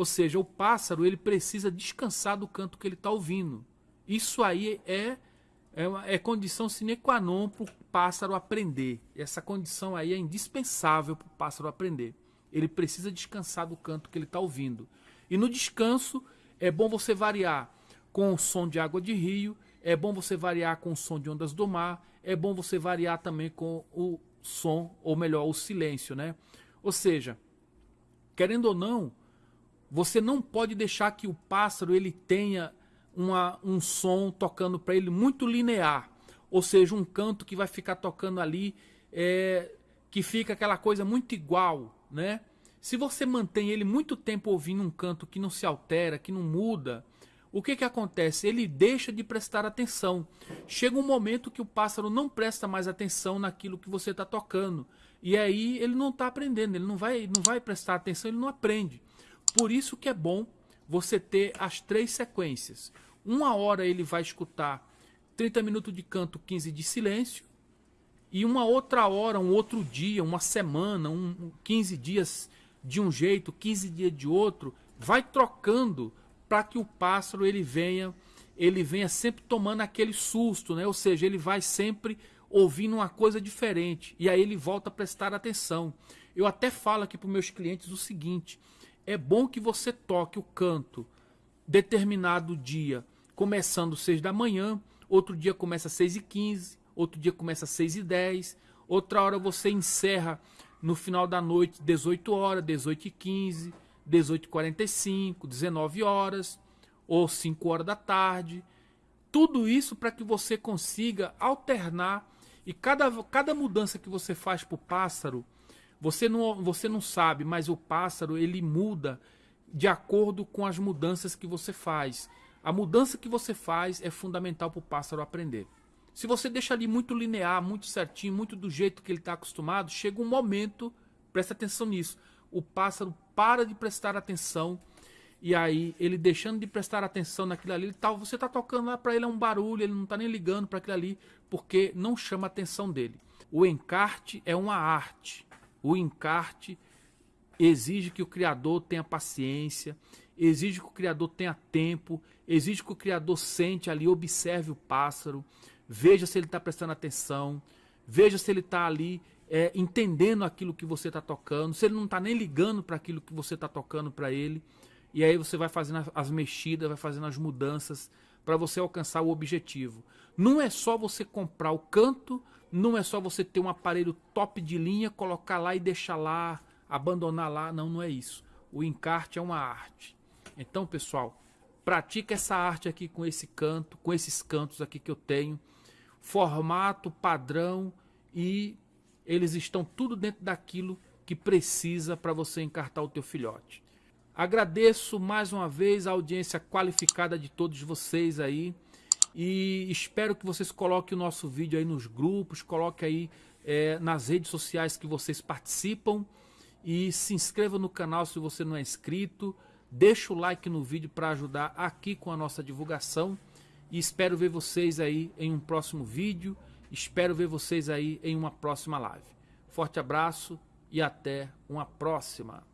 Ou seja, o pássaro ele precisa descansar do canto que ele está ouvindo. Isso aí é, é, é condição sine qua non para o pássaro aprender. Essa condição aí é indispensável para o pássaro aprender. Ele precisa descansar do canto que ele está ouvindo. E no descanso é bom você variar com o som de água de rio, é bom você variar com o som de ondas do mar, é bom você variar também com o som, ou melhor, o silêncio, né? Ou seja, querendo ou não, você não pode deixar que o pássaro ele tenha uma, um som tocando para ele muito linear, ou seja, um canto que vai ficar tocando ali, é, que fica aquela coisa muito igual, né? Se você mantém ele muito tempo ouvindo um canto que não se altera, que não muda, o que, que acontece? Ele deixa de prestar atenção. Chega um momento que o pássaro não presta mais atenção naquilo que você está tocando. E aí ele não está aprendendo, ele não vai, não vai prestar atenção, ele não aprende. Por isso que é bom você ter as três sequências. Uma hora ele vai escutar 30 minutos de canto, 15 de silêncio. E uma outra hora, um outro dia, uma semana, um, 15 dias de um jeito, 15 dias de outro, vai trocando para que o pássaro ele venha, ele venha sempre tomando aquele susto, né? Ou seja, ele vai sempre ouvindo uma coisa diferente e aí ele volta a prestar atenção. Eu até falo aqui para meus clientes o seguinte: é bom que você toque o canto determinado dia, começando às 6 da manhã, outro dia começa às 6 e 15, outro dia começa às 6 e 10, outra hora você encerra no final da noite, 18 horas, 18 e 15, 18h45, 19 horas ou 5 horas da tarde. Tudo isso para que você consiga alternar e cada, cada mudança que você faz para o pássaro, você não, você não sabe, mas o pássaro ele muda de acordo com as mudanças que você faz. A mudança que você faz é fundamental para o pássaro aprender. Se você deixa ali muito linear, muito certinho, muito do jeito que ele está acostumado, chega um momento, presta atenção nisso, o pássaro para de prestar atenção e aí ele deixando de prestar atenção naquilo ali, tá, você está tocando lá para ele é um barulho, ele não está nem ligando para aquilo ali, porque não chama a atenção dele. O encarte é uma arte. O encarte exige que o criador tenha paciência, exige que o criador tenha tempo, exige que o criador sente ali, observe o pássaro, veja se ele está prestando atenção, veja se ele está ali é, entendendo aquilo que você está tocando, se ele não está nem ligando para aquilo que você está tocando para ele. E aí você vai fazendo as mexidas, vai fazendo as mudanças para você alcançar o objetivo. Não é só você comprar o canto, não é só você ter um aparelho top de linha, colocar lá e deixar lá, abandonar lá. Não, não é isso. O encarte é uma arte. Então, pessoal, pratica essa arte aqui com esse canto, com esses cantos aqui que eu tenho. Formato, padrão e eles estão tudo dentro daquilo que precisa para você encartar o teu filhote. Agradeço mais uma vez a audiência qualificada de todos vocês aí e espero que vocês coloquem o nosso vídeo aí nos grupos, coloquem aí é, nas redes sociais que vocês participam e se inscreva no canal se você não é inscrito, deixa o like no vídeo para ajudar aqui com a nossa divulgação e espero ver vocês aí em um próximo vídeo. Espero ver vocês aí em uma próxima live. Forte abraço e até uma próxima.